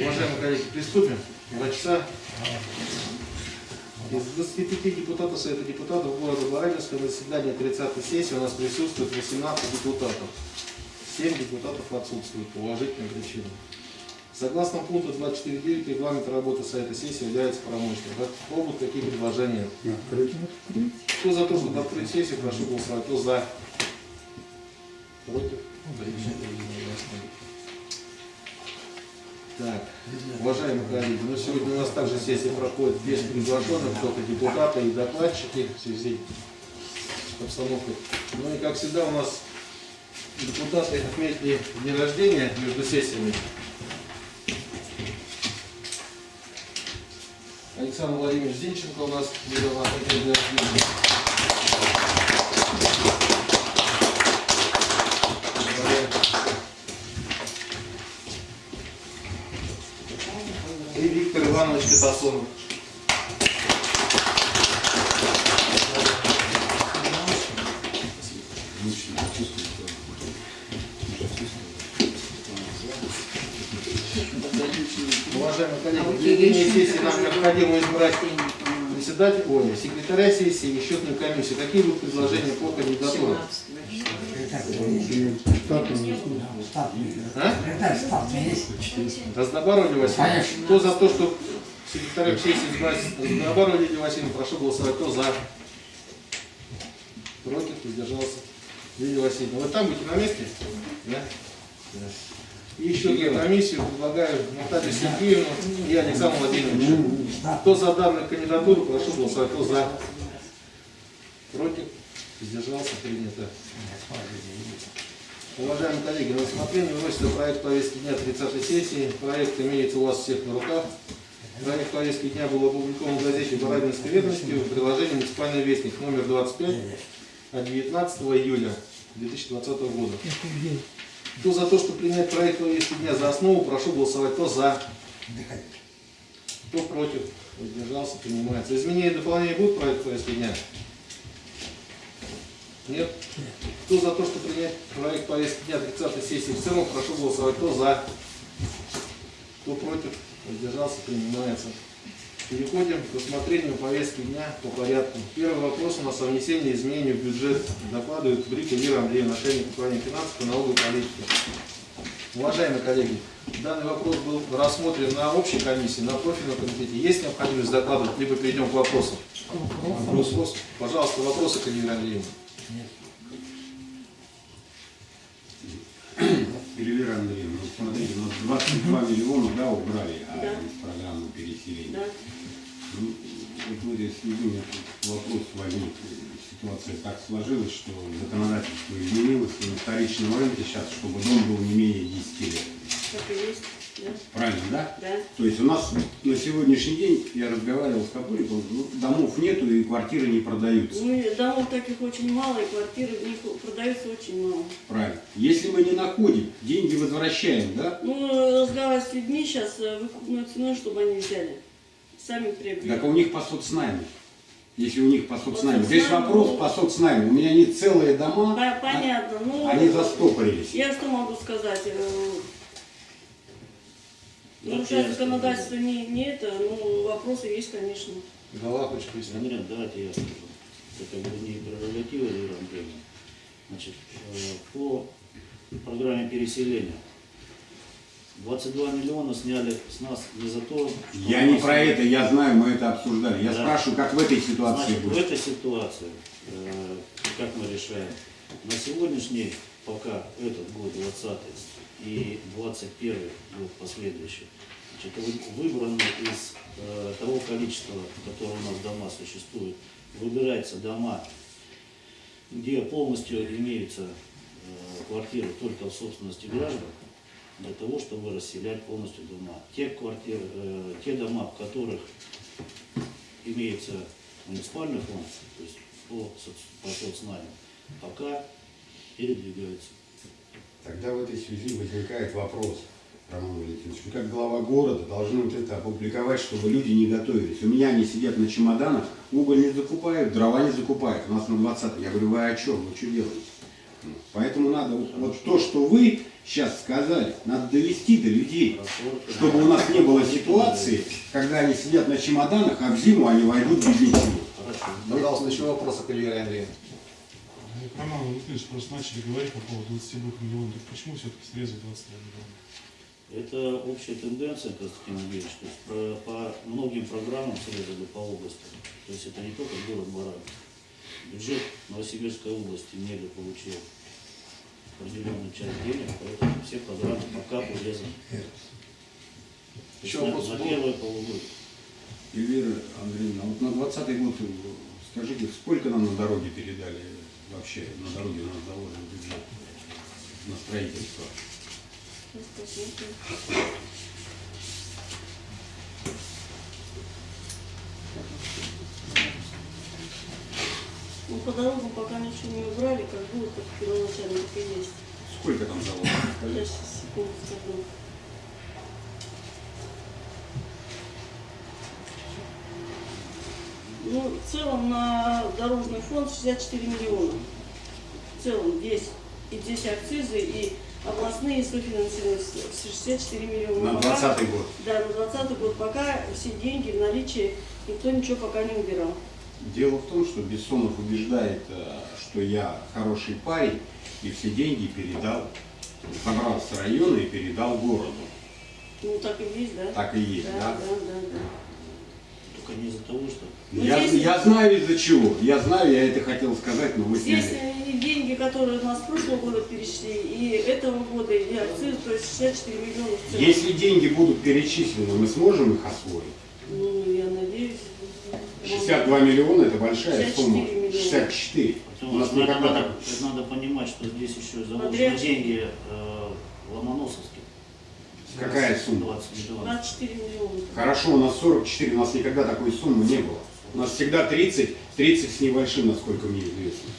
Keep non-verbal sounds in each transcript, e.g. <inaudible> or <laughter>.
Уважаемые коллеги, приступим. Два часа. Из 25 депутатов Совета депутатов города Барабинска на заседании 30 сессии у нас присутствует 18 депутатов. 7 депутатов отсутствуют по уважительным причинам. Согласно пункту 24.9 регламента работы Совета сессии является правомочным. Будут какие предложения? Кто за то, чтобы открыть сессию, прошу голосовать. Кто за? Против? Так, уважаемые коллеги, ну сегодня у нас также сессия проходит без приглашенных, только депутаты и докладчики в связи с обстановкой. Ну и как всегда у нас депутаты отметили день рождения между сессиями. Александр Владимирович Зинченко у нас недавно день рождения. Иванович Катасонов. Уважаемые коллеги, для ведения сессии нам необходимо избрать председателя, ой, секретаря сессии и счетную комиссию. Какие будут предложения по кандидатурам? А? Разнобаров Лидия Васильевна. Кто за то, что секретарем сессии избрать Разнобаров Лидия Васильевна, прошу голосовать. Кто за? Против, воздержался. Лидия Васильевна. Вы там будете на месте? Да? Да. И еще одну комиссию предлагаю Наталью Сергеевну и Александру Владимировичу. Кто за данную кандидатуру, прошу голосовать. Кто за? Против? Воздержался? Принято. Уважаемые коллеги, на рассмотрение выносится проект повестки дня 30 сессии. Проект имеется у вас всех на руках. Проект повестки дня был опубликован в газете «Барабинской ведомости» в приложении «Муниципальный вестник» номер 25 от 19 июля 2020 года. Кто за то, что принять проект повестки дня за основу, прошу голосовать. Кто за? Кто против? Воздержался, принимается. Изменения и дополнения будут проект повестки дня? Нет? Кто за то, что принять проект повестки дня 30 сессии в целом, прошу голосовать. Кто за? Кто против? Воздержался, принимается. Переходим к рассмотрению повестки дня по порядку. Первый вопрос у нас о внесении изменений в бюджет. Докладывает Брика Вера Андреевна, начальник управления финансов и налоговой политики. Уважаемые коллеги, данный вопрос был рассмотрен на общей комиссии, на профильном комитете. Есть необходимость докладывать, либо перейдем к вопросу? Вопрос. Пожалуйста, вопросы к Вера Эльвира Андреевна, ну, смотрите, у нас 22 миллиона, да, убрали а, Да. из программы переселения. Да. Ну, вот в этой связи у меня тут вопрос возник. Ситуация так сложилась, что законодательство изменилось, и на вторичном рынке сейчас, чтобы дом был не менее 10 лет. Так и есть. Да. Правильно, да? Да. То есть у нас на сегодняшний день, я разговаривал с Капуриком, ну, домов нету и квартиры не продаются. Ну, домов таких очень мало, и квартиры продаются очень мало. Правильно. Если мы не находим, деньги возвращаем, да? Ну, разговаривать с людьми сейчас выкупной ценой, чтобы они взяли. Сами приобрели. Так у них по соцнайму. Если у них по соцнайму. Здесь вопрос ну. по соцнайму. У меня нет целые дома, По- Понятно. Ну, они застопорились. Я что могу сказать? Э, Нарушать законодательство не, не это, ну, вопросы есть, конечно. Хочет пояснить. Андрей, давайте я скажу. Это не прерогатива Андреевна. Значит, э, по программе переселения 22 миллиона сняли с нас не за то, что Я не про это, я знаю, мы это обсуждали. Я Да. спрашиваю, как в этой ситуации Значит, в будет. этой ситуации, э, как мы решаем, на сегодняшний, пока этот год 20 и 21 год последующий, значит, вы- выбраны из э, того количества, которое у нас дома существует, выбираются дома, где полностью имеются э, квартиры только в собственности граждан, для того, чтобы расселять полностью дома. Те квартиры, э, те дома, в которых имеется муниципальный фонд, то есть по, по соцнайму, пока передвигаются. Тогда в этой связи возникает вопрос, Роман Валентинович, вы как глава города должны вот это опубликовать, чтобы люди не готовились. У меня они сидят на чемоданах, уголь не закупают, дрова не закупают. У нас на 20 Я говорю, вы о чем? Вы что делаете? написано. Поэтому надо вот, вот то, что вы сейчас сказали, надо довести до людей, чтобы у нас не было ситуации, когда они сидят на чемоданах, а в зиму они войдут без ничего. Пожалуйста, еще вопросы к Эльвире Андреевне. Роман Владимирович просто начали говорить по поводу 22 миллионов. Так почему все-таки срезать 22 миллиона? Это общая тенденция, Константин Андреевич, то есть про- по многим программам срезали по области. То есть это не только город Баран. Бюджет Новосибирской области недо получил определенную часть денег, поэтому все программы пока урезаны. Еще на, вопрос на первое полугодие. Эльвира Андреевна, вот на 20 год, э, скажите, сколько нам на дороге передали вообще, на дороге у нас заложен бюджет на строительство? Ну, по дорогам пока ничего не убрали, как будет, как первоначально, так и есть. Сколько там заложено? Я сейчас секунду скажу. Ну, в целом на дорожный фонд 64 миллиона. В целом весь. И здесь акцизы, и областные софинансирование 64 миллиона. На Пока- 20 год. Да, на 20 год. Пока все деньги в наличии, никто ничего пока не убирал. Дело в том, что Бессонов убеждает, э, что я хороший парень и все деньги передал, забрал с района и передал городу. Ну, так и есть, да? Так и есть, да, да? да, да, да. Только не из-за того, что Ну, Я, здесь- я знаю из-за чего. Я знаю, я это хотел сказать, но вы Здесь сняли. деньги, которые у нас с прошлого года перешли, и этого года, и акциз, то есть 64 миллиона в целом. Если деньги будут перечислены, мы сможем их освоить? Ну, я надеюсь. 62 миллиона это большая 64 сумма. миллиона. 64. У нас надо, никогда надо, понимать, что здесь еще заложены деньги э, Ломоносовских. Какая сумма? 20 миллионов. 24 миллиона. Хорошо, у нас 44, у нас никогда такой суммы не было. У нас всегда 30, 30 с небольшим, насколько мне известно.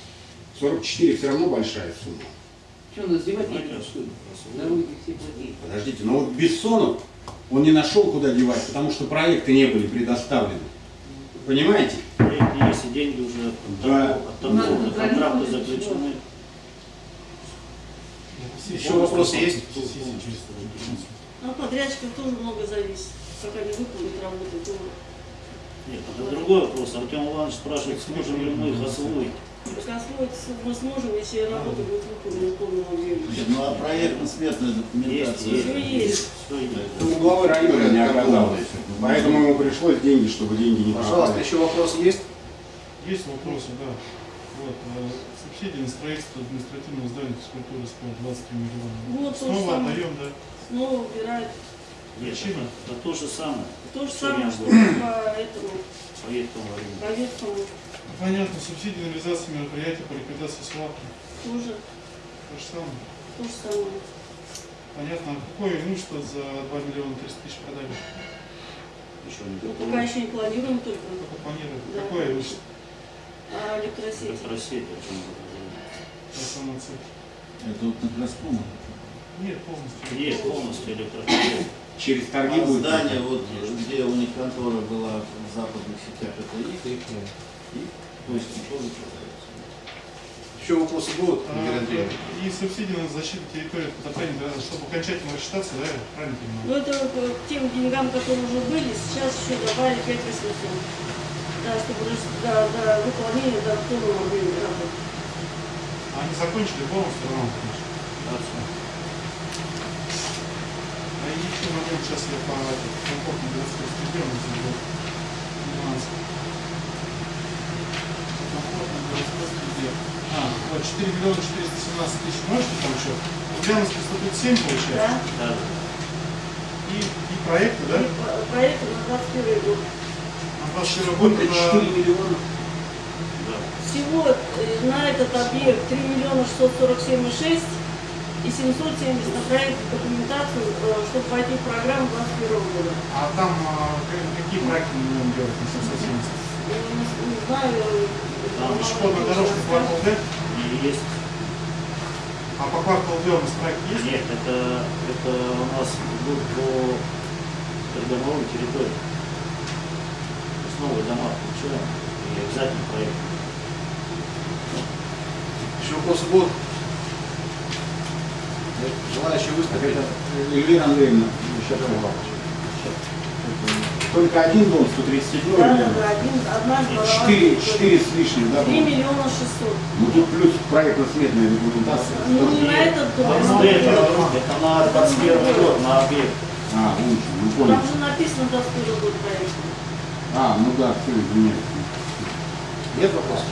44 все равно большая сумма. Что, нас девать некуда. Дороги все. Подождите, но вот Бессонов, он не нашел, куда девать, потому что проекты не были предоставлены. Понимаете? Проекты есть, и деньги уже от Да. того- от контролировать, заключены. Еще вопросы есть? А от подрядчиков тоже много зависит. Как они выполнят работу, то Нет, это другой вопрос. Артем Иванович спрашивает, сможем ли мы их освоить. освоить мы сможем, если работа будет выполнена в полном объеме. Нет, ну а проектно-сметная документация. есть. Есть. Ну, у главы района не оказалось. Поэтому ему пришлось деньги, чтобы деньги не Пожалуйста, еще вопросы есть? Есть вопросы, да. Вот, субсидия на строительство административного здания физкультуры спорта 23 миллиона. Вот то же Снова отдаем, да. Снова убирают. Нет, Причина? это, это то же самое. То же самое, что по этому, По веткому Понятно, субсидии на реализацию мероприятий по ликвидации свалки. тоже То же самое. то же самое. Понятно, а какое имущество за 2 миллиона 300 тысяч продали? Еще не Ну, пока еще не планируем только. Только планируют. Да. Какое имущество? А электросеть? Электросеть, цель. Это вот на. Нет, полностью. Есть полностью электросеть. Через торги А будет. здание, вот где у них контора была в западных сетях, это их, их, их, то есть тоже продается. Еще вопросы будут, А? И субсидии на защиту территории от потопления, да, чтобы окончательно рассчитаться, да, правильно понимаю? Ну, это вот, э, к тем деньгам, которые уже были, сейчас еще добавили 5 800. Да, чтобы до, до выполнения, до полного объема работы. Они закончили полностью, Роман Ильич? А и еще момент, сейчас я по комфортной городской среде, у нас идет нюанс. Комфортной городской среде. А, вот 4 миллиона 417 тысяч, можете там еще? Ульяновск 137 получается? Да? Да, И, и проекты, да? И по- проект на 21 год. На 21 год это 4 миллиона. Всего э, на этот объект 3 миллиона 647,6 и 770 на проект документацию, э, чтобы войти в программу 21 года. А там а, к- какие проекты мы будем делать на 770? Я Не, не знаю. э, Там рассказать. квартал Д, есть. а по кварталу Д у нас проект есть? Нет, это, это у нас идут по придомовой территории. Новые дома получаем и обязательно проект. Еще вопросы будут? Желающие выступить? Эльвира Андреевна, сейчас Только один дом, 137 Да, миллионов? да, один, одна голова. Четыре, четыре с лишним, да? Три было? миллиона шестьсот. Ну тут плюс проектно-сметная документация. Ну, не на этот дом, это на 21 год, на объект. А, лучше, ну понял. Там же написано, до сколько год проект. А, ну да, все, извиняюсь. Нет вопросов?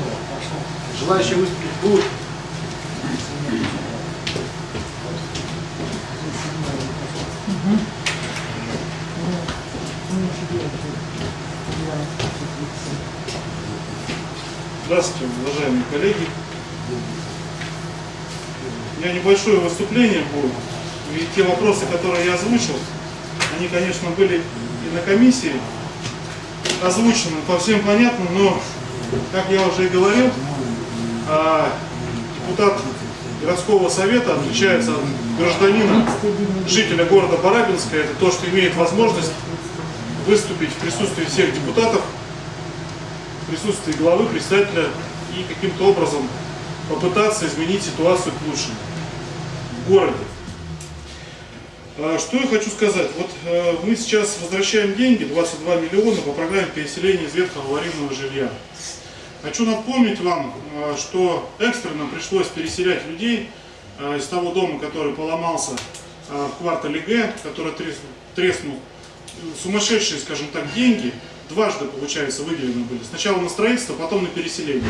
Желающие выступить будут? Здравствуйте, уважаемые коллеги. У меня небольшое выступление будет. И те вопросы, которые я озвучил, они, конечно, были и на комиссии озвучены по всем понятно, но, как я уже и говорил, а, депутат городского совета отличается от гражданина, жителя города Барабинска. Это то, что имеет возможность выступить в присутствии всех депутатов присутствии главы, председателя и каким-то образом попытаться изменить ситуацию к лучшему в городе. А, Что я хочу сказать? Вот э, мы сейчас возвращаем деньги, 22 миллиона по программе переселения из ветхого аварийного жилья. Хочу напомнить вам, э, что экстренно пришлось переселять людей э, из того дома, который поломался в квартале Г, который трес- треснул. Сумасшедшие, скажем так, деньги дважды, получается, выделены были. Сначала на строительство, потом на переселение.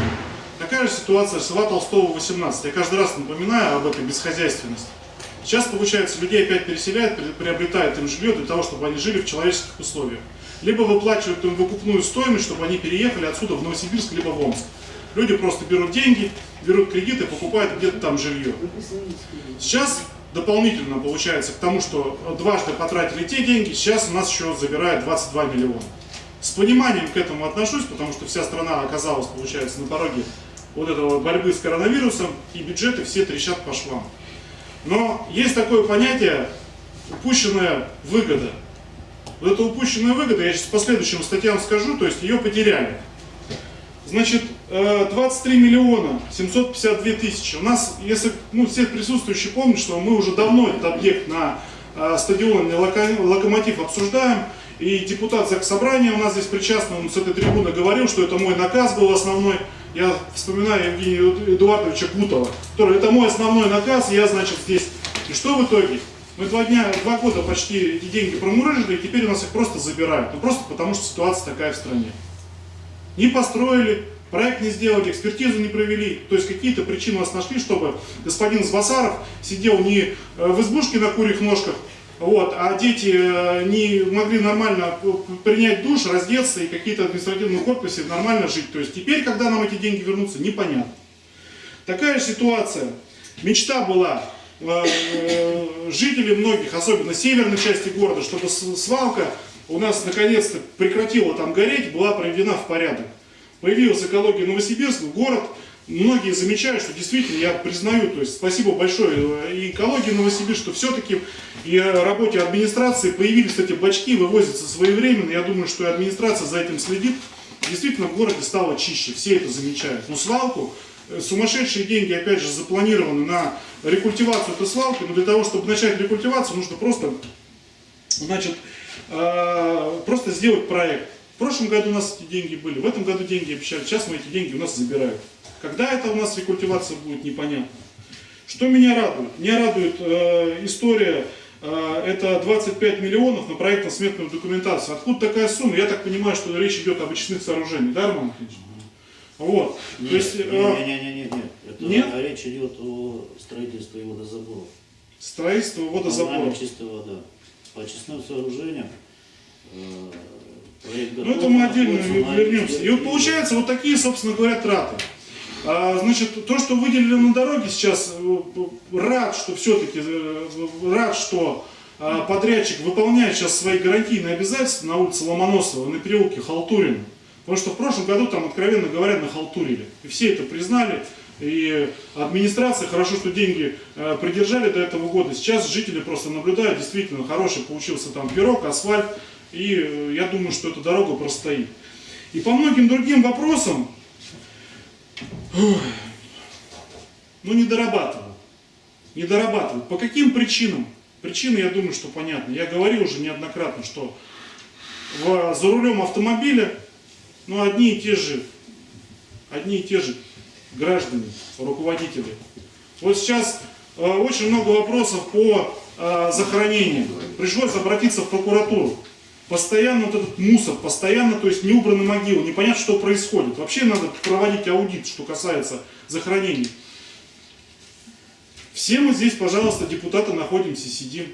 Такая же ситуация с Льва Толстого 18. Я каждый раз напоминаю об этой бесхозяйственности. Сейчас, получается, людей опять переселяют, при- приобретают им жилье для того, чтобы они жили в человеческих условиях. Либо выплачивают им выкупную стоимость, чтобы они переехали отсюда в Новосибирск, либо в Омск. Люди просто берут деньги, берут кредиты, покупают где-то там жилье. Сейчас дополнительно получается к тому, что дважды потратили те деньги, сейчас у нас еще забирают 22 миллиона. С пониманием к этому отношусь, потому что вся страна оказалась, получается, на пороге вот этого борьбы с коронавирусом, и бюджеты все трещат по швам. Но есть такое понятие упущенная выгода. Вот эта упущенная выгода, я сейчас по следующим статьям скажу, то есть ее потеряли. Значит, э, 23 миллиона 752 тысячи. У нас, если ну, все присутствующие помнят, что мы уже давно этот объект на э, стадионе Локо- Локомотив обсуждаем, и депутат Заксобрания у нас здесь причастный, он с этой трибуны говорил, что это мой наказ был основной. Я вспоминаю Евгения Эдуардовича Бутова, который это мой основной наказ, я, значит, здесь. И что в итоге? Мы два дня, два года почти эти деньги промурыжили, и теперь у нас их просто забирают. Ну просто потому, что ситуация такая в стране. Не построили, проект не сделали, экспертизу не провели. То есть какие-то причины у нас нашли, чтобы господин Сбасаров сидел не э, в избушке на курьих ножках, вот, а дети э, не могли нормально принять душ, раздеться и какие-то административные корпусе нормально жить. То есть теперь, когда нам эти деньги вернутся, непонятно. Такая ситуация. Мечта была э, э, жителей многих, особенно северной части города, чтобы свалка у нас наконец-то прекратила там гореть, была приведена в порядок. Появилась экология Новосибирска, город. Многие замечают, что действительно, я признаю, то есть спасибо большое э, и экологии Новосибирска, что все-таки и работе администрации появились эти бачки, вывозятся своевременно. Я думаю, что и администрация за этим следит. Действительно, в городе стало чище, все это замечают. Но свалку, э, сумасшедшие деньги, опять же, запланированы на рекультивацию этой свалки, но для того, чтобы начать рекультивацию, нужно просто, значит, э, просто сделать проект. В прошлом году у нас эти деньги были, в этом году деньги обещали, сейчас мы эти деньги у нас забирают. Когда это у нас рекультивация будет, непонятно. Что меня радует? Меня радует э, история, э, это 25 миллионов на проектно-сметную документацию. Откуда такая сумма? Я так понимаю, что речь идет об очистных сооружениях, да, Роман Ильич? Вот. То есть, э, Не-не-не, это Нет? речь идет о строительстве водозаборов. строительство водозаборов. Чистая вода. По очистным сооружениям э, проект Ну это мы отдельно вернемся. И вот получается вот такие, собственно говоря, траты. А, значит, то, что выделили на дороге сейчас, э, рад, что все-таки, рад, что подрядчик выполняет сейчас свои гарантийные обязательства на улице Ломоносова, на переулке Халтурина. Потому что в прошлом году там, откровенно говоря, нахалтурили. И все это признали. И администрация, хорошо, что деньги э, придержали до этого года. Сейчас жители просто наблюдают, действительно хороший получился там пирог, асфальт. И э, я думаю, что эта дорога простоит. И по многим другим вопросам, ну не дорабатывал. не дорабатывают. По каким причинам? Причины, я думаю, что понятны. Я говорил уже неоднократно, что в- за рулем автомобиля ну, одни и те же, одни и те же граждане, руководители. Вот сейчас э, очень много вопросов по э, захоронению. Пришлось обратиться в прокуратуру. Постоянно вот этот мусор, постоянно, то есть не убраны могилы, непонятно, что происходит. Вообще надо проводить аудит, что касается захоронений. Все мы здесь, пожалуйста, депутаты находимся, сидим.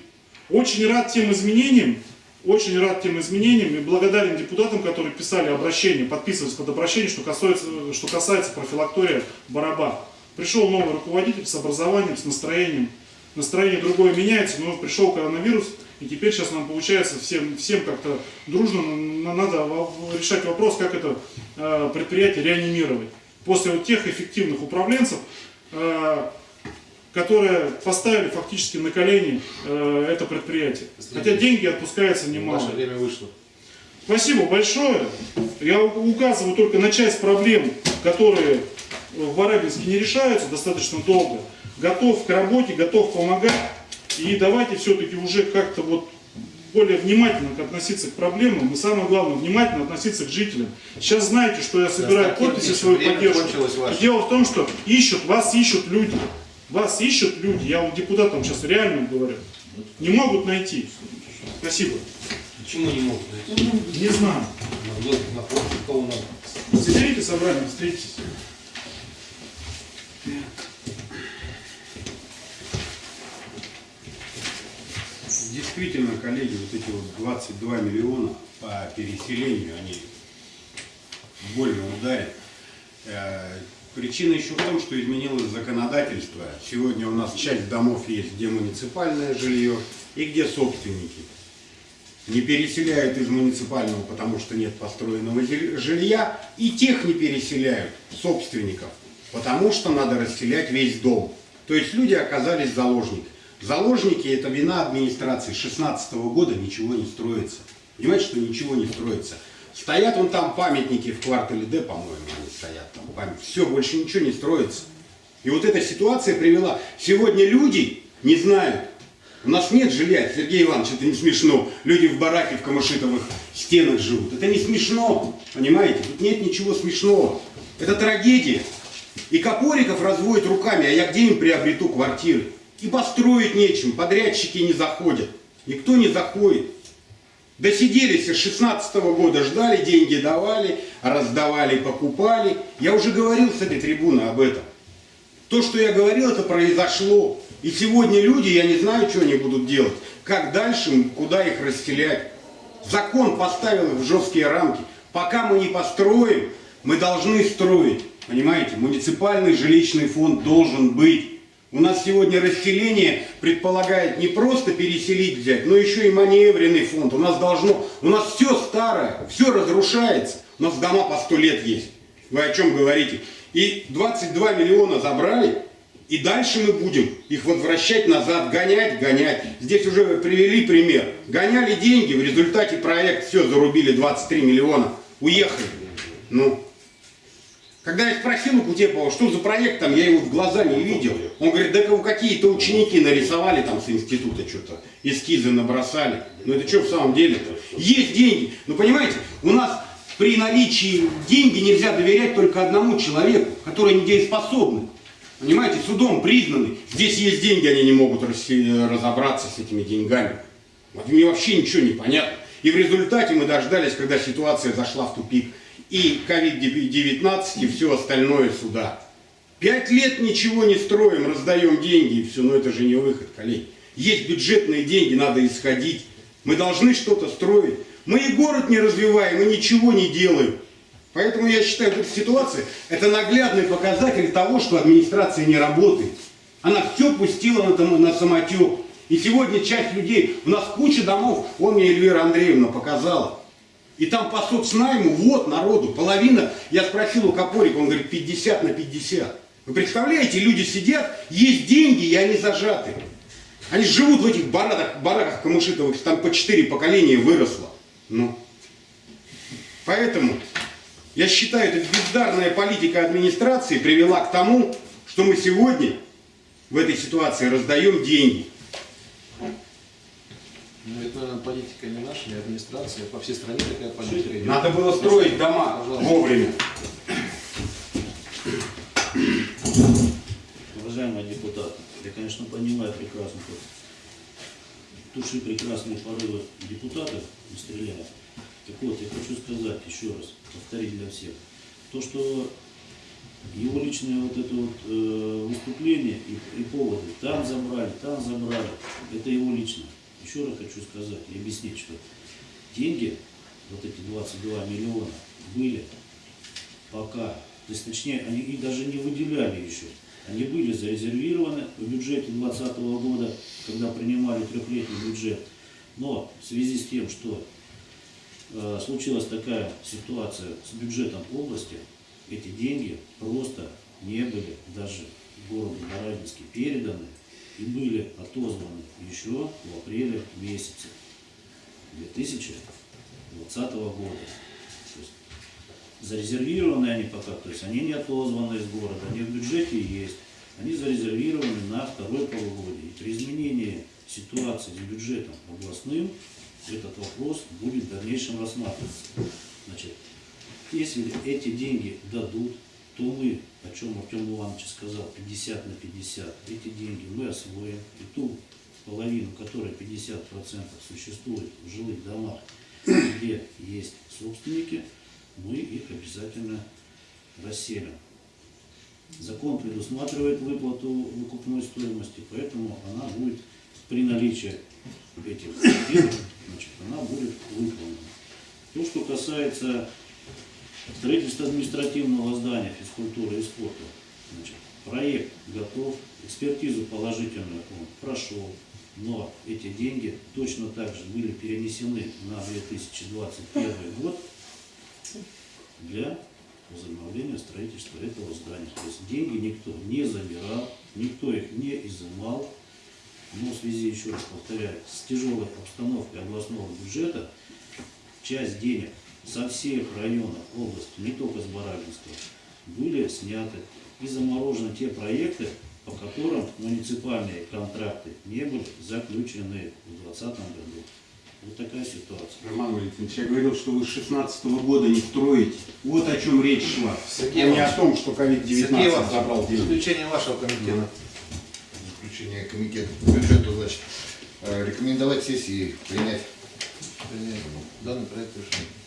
Очень рад тем изменениям, очень рад тем изменениям и благодарен депутатам, которые писали обращение, подписывались под обращение, что касается, что касается профилактория Бараба. Пришел новый руководитель с образованием, с настроением. Настроение другое меняется, но пришел коронавирус, и теперь сейчас нам получается всем, всем как-то дружно на- надо решать вопрос, как это э, предприятие реанимировать. После вот тех эффективных управленцев, э, которые поставили фактически на колени э, это предприятие. Хотя деньги отпускаются немало. Наше время вышло. Спасибо большое. Я указываю только на часть проблем, которые в Барабинске не решаются достаточно долго. Готов к работе, готов помогать. И давайте все-таки уже как-то вот более внимательно относиться к проблемам и самое главное, внимательно относиться к жителям. Сейчас знаете, что я собираю Константин подписи свою поддержку. Дело в том, что ищут, вас ищут люди. Вас ищут люди. Я вот депутатам сейчас реально говорю. Не могут найти. Спасибо. Почему не могут найти? Не знаю. Соберите собрание, встретитесь. Действительно, коллеги, вот эти вот 22 миллиона по переселению, они больно ударят. Э, Причина еще в том, что изменилось законодательство. Сегодня у нас часть домов есть, где муниципальное жилье и где собственники. Не переселяют из муниципального, потому что нет построенного жилья, и тех не переселяют, собственников, потому что надо расселять весь дом. То есть люди оказались заложниками. Заложники – это вина администрации. С 16 года ничего не строится. Понимаете, что ничего не строится. Стоят вон там памятники в квартале Д, по-моему, они стоят там. памят- Все, больше ничего не строится. И вот эта ситуация привела. Сегодня люди не знают. У нас нет жилья, Сергей Иванович, это не смешно. Люди в бараке в камышитовых стенах живут. Это не смешно, понимаете? Тут нет ничего смешного. Это трагедия. И Копориков разводит руками, а я где им приобрету квартиры? И построить нечем, подрядчики не заходят. Никто не заходит. Досиделись с 16 года, ждали, деньги давали, раздавали, покупали. Я уже говорил с этой трибуны об этом. То, что я говорил, это произошло. И сегодня люди, я не знаю, что они будут делать. Как дальше, куда их расселять. Закон поставил их в жесткие рамки. Пока мы не построим, мы должны строить. Понимаете, муниципальный жилищный фонд должен быть. У нас сегодня расселение предполагает не просто переселить взять, но еще и маневренный фонд. У нас должно, у нас все старое, все разрушается. У нас дома по сто лет есть. Вы о чем говорите? И 22 миллиона забрали, и дальше мы будем их возвращать назад, гонять, гонять. Здесь уже привели пример. Гоняли деньги, в результате проект все зарубили 23 миллиона. Уехали. Ну, когда я спросил у Кутепова, что за проект там, я его в глаза не видел. Он говорит, да какие-то ученики нарисовали там с института что-то, эскизы набросали. Ну это что в самом деле-то? Есть деньги. Ну понимаете, у нас при наличии деньги нельзя доверять только одному человеку, который недееспособный. Понимаете, судом признанный. Здесь есть деньги, они не могут разобраться с этими деньгами. Вот мне вообще ничего не понятно. И в результате мы дождались, когда ситуация зашла в тупик. И COVID-19, и все остальное сюда. Пять лет ничего не строим, раздаем деньги, и все. Но это же не выход, коллеги. Есть бюджетные деньги, надо исходить. Мы должны что-то строить. Мы и город не развиваем, и ничего не делаем. Поэтому я считаю, что эта ситуация – это наглядный показатель того, что администрация не работает. Она все пустила на, на самотек. И сегодня часть людей, у нас куча домов, он мне Эльвира Андреевна показала. И там по соцнайму, вот народу, половина, я спросил у Копорика, он говорит, 50 на 50. Вы представляете, люди сидят, есть деньги, и они зажаты. Они живут в этих бараках, бараках камышитовых, там по четыре поколения выросло. Ну. Поэтому я считаю, эта бездарная политика администрации привела к тому, что мы сегодня в этой ситуации раздаем деньги. Ну, это, наверное, политика не наша, не администрация. По всей стране такая политика идет. Надо было строить дома вовремя. Уважаемые депутаты, я, конечно, понимаю прекрасно, что туши прекрасные порывы депутатов не стреляют. Так вот, я хочу сказать еще раз, повторить для всех, то, что его личное вот это вот э, выступление и, и поводы, там забрали, там забрали, это его личное. Еще раз хочу сказать и объяснить, что деньги, вот эти 22 миллиона, были пока, то есть точнее, они их даже не выделяли еще. Они были зарезервированы в бюджете 2020 года, когда принимали трехлетний бюджет. Но в связи с тем, что э, случилась такая ситуация с бюджетом области, эти деньги просто не были даже городу Барабинске переданы и были отозваны еще в апреле месяце 2020 года. То есть зарезервированы они пока, то есть они не отозваны из города, они в бюджете есть, они зарезервированы на второе полугодие. И при изменении ситуации с бюджетом областным этот вопрос будет в дальнейшем рассматриваться. Значит, если эти деньги дадут, то мы, о чем Артем Иванович сказал, 50 на 50, эти деньги мы освоим, и ту половину, которая 50% существует в жилых домах, где есть собственники, мы их обязательно расселим. Закон предусматривает выплату выкупной стоимости, поэтому она будет при наличии этих денег, значит, она будет выполнена. То, что касается строительства административного здания физкультуры и спорта, значит, проект готов, экспертизу положительную он прошел, но эти деньги точно так же были перенесены на 2021 год для возобновления строительства этого здания. То есть деньги никто не забирал, никто их не изымал. Но в связи, еще раз повторяю, с тяжелой обстановкой областного бюджета часть денег со всех районов области, не только с Барабинского, были сняты и заморожены те проекты, по которым муниципальные контракты не были заключены в 2020 году. Вот такая ситуация. Роман Валентинович, я говорил, что вы с 16 года не строите. Вот о чем речь шла. Сергей а не Иванович, о том, что Сергей COVID-19 Иванович, забрал деньги. заключение вашего комитета. Заключение комитета по бюджету, значит, э, рекомендовать сессии принять. Принять данный проект решения.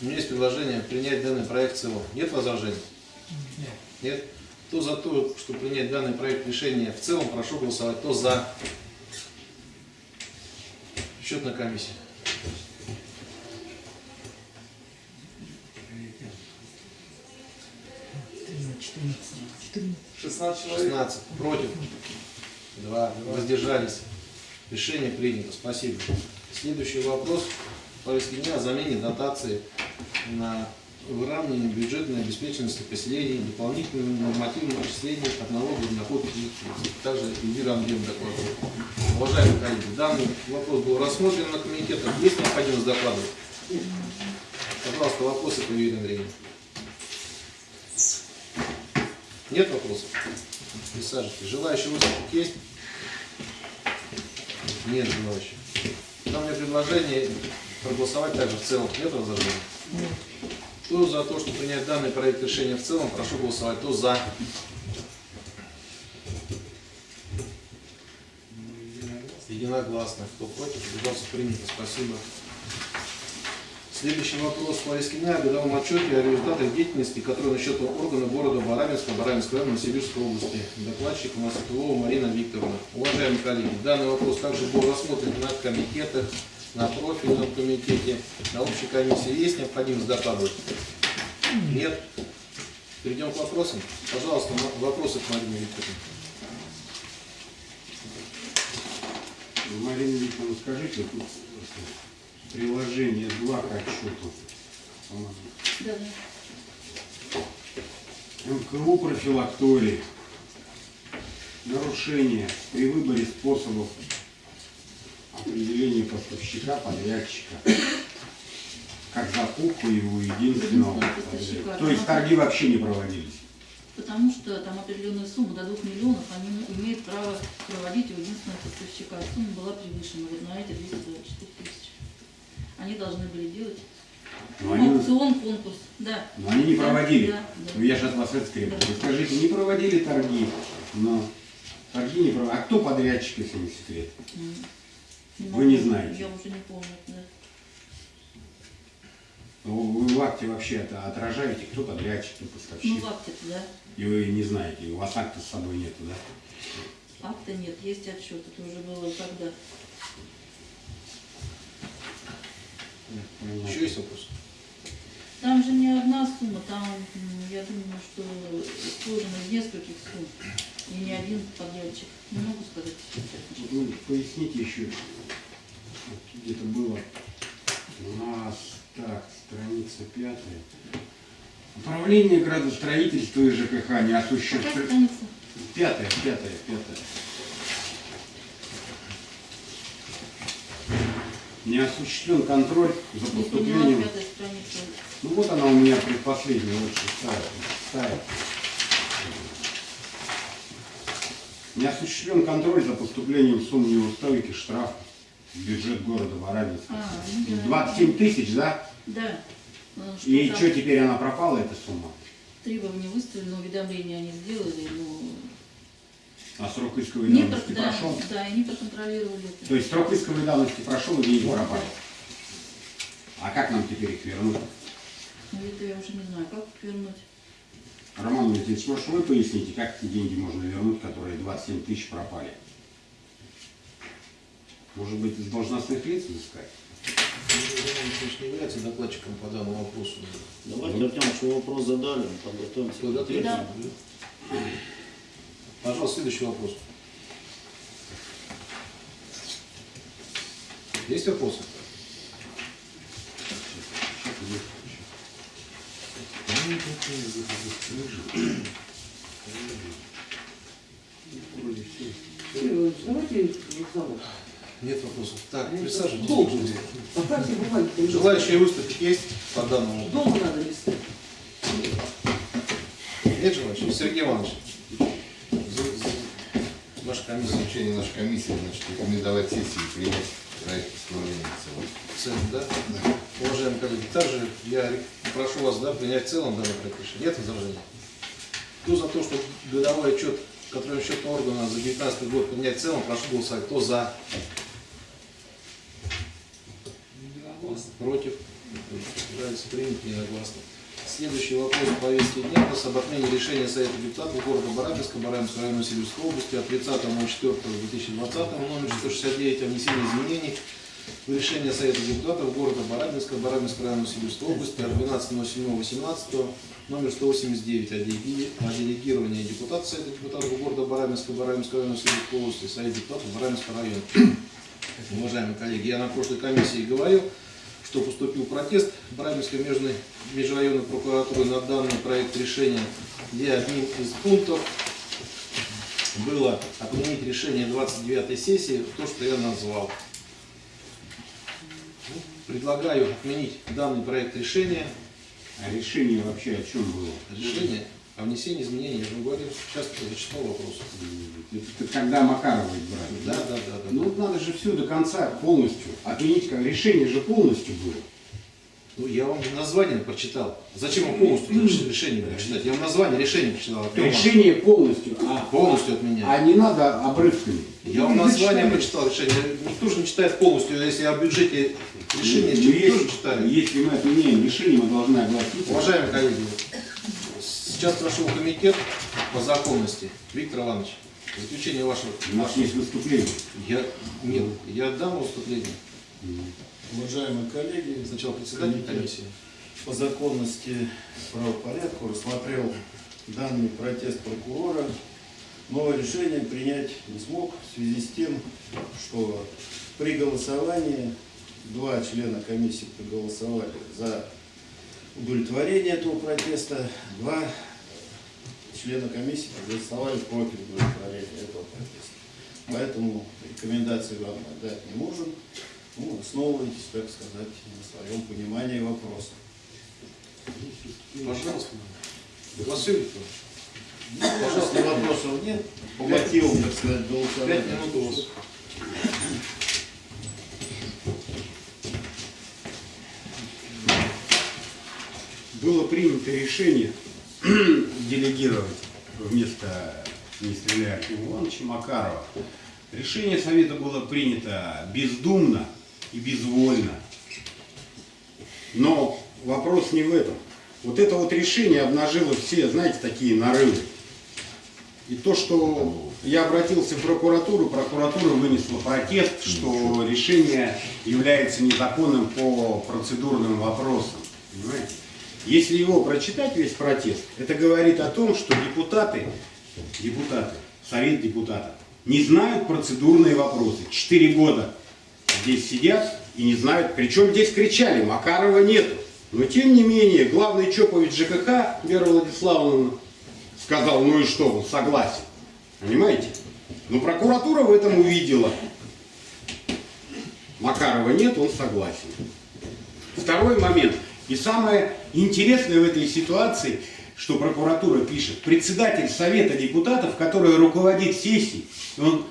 У меня есть предложение принять данный проект в целом. Нет возражений? Нет. Нет? Кто за то, что принять данный проект решения в целом, прошу голосовать. Кто за? Счетная комиссия. Шестнадцать человек. 16. Против. 2. Воздержались. Решение принято. Спасибо. Следующий вопрос. Повестки дня о замене дотации на выравнивание бюджетной обеспеченности поселений, дополнительным нормативным отчислением от налога на физических. Также Эльвира Андреевна докладывает. Уважаемые коллеги, данный вопрос был рассмотрен на комитетах. Есть необходимость докладывать? Пожалуйста, вопросы по Эльвире Андреевне. Нет вопросов? Присаживайтесь. Желающие выступить есть? Нет желающих. Там меня предложение проголосовать также в целом. Нет возражений? Кто за то, чтобы принять данный проект решения в целом, прошу голосовать. Кто за? Единогласно. Кто против? Удался принято. Спасибо. Следующий вопрос повестке дня о годовом отчете о результатах деятельности, который на счет органа города Барабинска, Барабинской района, Новосибирской области. Докладчик у нас Марина Викторовна. Уважаемые коллеги, данный вопрос также был рассмотрен на комитетах, на профильном комитете, на общей комиссии. Есть необходимость докладывать? Нет? Перейдем к вопросам. Пожалуйста, вопросы к Марине Викторовне. Марина Викторовна, скажите, тут приложение 2 к отчету. Да, МКУ профилактории. Нарушение при выборе способов определения поставщика, подрядчика. Как закупку его единственного поставщика. То есть торги вообще не проводились. Потому что там определенная сумма до 2 миллионов, они имеют право проводить у единственного поставщика. Сумма была превышена, вот на эти 224 тысячи. Они должны были делать Но они, аукцион, конкурс. Да. но они не Да, проводили. да, да. Ну, я от вас это требую. Да. Вы скажите, не проводили торги, но торги не проводили. А кто подрядчик, если не секрет? Вы не знаете. Я уже не помню, да. Вы в акте вообще это отражаете, кто подрядчик, кто Ну, поставщик. в акте да. И вы не знаете, у вас акта с собой нету, да? Акта нет, есть отчет. Это уже было когда. Еще есть вопрос? Там же не одна сумма, там, я думаю, что сложено из нескольких сумм. И не один подрядчик. Не могу сказать. Вы поясните еще, где-то было у нас, так, страница пятая. Управление градостроительства и ЖКХ не Какая осуществляет. страница? Пятая, пятая, пятая. Не осуществлен контроль за поступлением. Ну вот она у меня предпоследняя, вот шестая. шестая. Не осуществлен контроль за поступлением сумм неустойки штраф в бюджет города Барабинска. А, ну да. 27 тысяч, да? Да. Э, Что И там что теперь она пропала, эта сумма? Требования выставлены, уведомления они сделали, но А срок исковой не, давности про- да, прошел? да, и не проконтролировали это. То есть срок исковой давности прошел и деньги пропали. А как нам теперь их вернуть? Ну, это я уже не знаю, как вернуть. Роман Валентинович, может вы поясните, как эти деньги можно вернуть, которые 27 тысяч пропали? Может быть, из должностных лиц искать? Иван Ильич не является докладчиком по данному вопросу. Давайте, Артем, что вопрос задали, подготовимся. Ответит? Да. Пожалуйста, следующий вопрос. Есть вопросы? Ну, Давайте Нет вопросов. Так, присаживайтесь. Долго. Поправьте бумаги. Желающие выступить есть по данному? Дома надо листать. Нет желающих? Сергей Иванович. Ваша комиссия. Заключение нашей комиссии, значит, рекомендовать сессии принять проект постановления. В целом, да? Уважаемые коллеги, также я прошу вас да, принять в целом данный проект решения. Нет возражений? Кто за то, что годовой отчет контрольно счетного органа за 2019 год принять в целом, прошу голосовать. Кто за? Против? Нравится принято единогласно. Следующий вопрос по повестке дня. Об отмене решения Совета депутатов города Барабинска, Барабинской района Сибирской области от 30.04.2020 номер 169 о внесении изменений решение Совета депутатов города Барабинска, Барабинской района Сибирской области от 12.07.18 номер 189 о делеги- о делегировании депутата Совета депутатов города Барабинска, Барабинской района Сибирской области, Совет депутатов Барабинского района. Уважаемые коллеги, я на прошлой комиссии говорил, что поступил протест Барабинской межрайонной прокуратуры на данный проект решения, где одним из пунктов было отменить решение 29-й сессии, то, что я назвал. Предлагаю отменить данный проект решения. А решение вообще о чем было? Решение о внесении изменений, я же говорил, сейчас зачитал вопрос. Это, когда Макарова избрали? Да, да, да, да. Ну надо же все до конца полностью. Отменить, решение же полностью было. Ну, я вам название прочитал. Зачем вам полностью решение прочитать? Я вам название решения прочитал. Решение полностью, а, Полностью отменять. а не надо обрывками. Я вам название прочитал решение. Никто же не читает полностью, если о бюджете решения Ну, если, читает. если мы отменяем решение, мы должны огласить. Уважаемые коллеги, сейчас прошел комитет по законности. Виктор Иванович, заключение вашего. У нас есть выступление. Я, нет, я дам выступление. Уважаемые коллеги, Сначала председатель комиссии. по законности правопорядку рассмотрел данный протест прокурора. Новое решение принять не смог в связи с тем, что при голосовании два члена комиссии проголосовали за удовлетворение этого протеста, два члена комиссии проголосовали против удовлетворения этого протеста. Поэтому рекомендации вам отдать не можем. Ну, основывайтесь, так сказать, на своем понимании вопроса. Пожалуйста. Василий Викторович. Если вопросов нет, по мотивам, так сказать, Пять голосования. минут у вас. было принято решение <clears throat> делегировать вместо Артема Ивановича Макарова. Решение Совета было принято бездумно и безвольно. Но вопрос не в этом. Вот это вот решение обнажило все, знаете, такие нарывы. И то, что я обратился в прокуратуру, прокуратура вынесла протест, что решение является незаконным по процедурным вопросам. Понимаете? Если его прочитать, весь протест, это говорит о том, что депутаты, депутаты, совет депутатов, не знают процедурные вопросы. Четыре года здесь сидят и не знают, причем здесь кричали, Макарова нету. Но тем не менее, главный Чопович ЖКХ, Вера Владиславовна, сказал, ну и что, он согласен. Понимаете? Но прокуратура в этом увидела. Макарова нет, он согласен. Второй момент. И самое интересное в этой ситуации, что прокуратура пишет, председатель Совета депутатов, который руководит сессией, он